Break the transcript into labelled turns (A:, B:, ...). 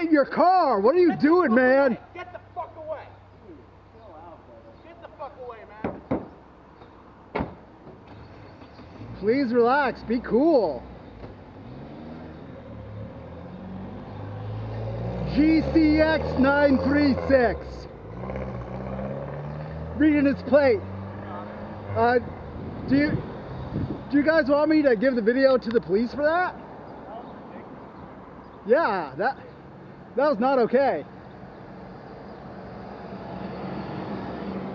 A: leave your car. What are you
B: Get
A: doing, man?
B: away. Get the fuck away. Get the fuck away, man.
A: Please relax. Be cool. GCX 936. Reading its plate. Uh, do you do you guys want me to give the video to the police for that? Yeah, that that was not okay.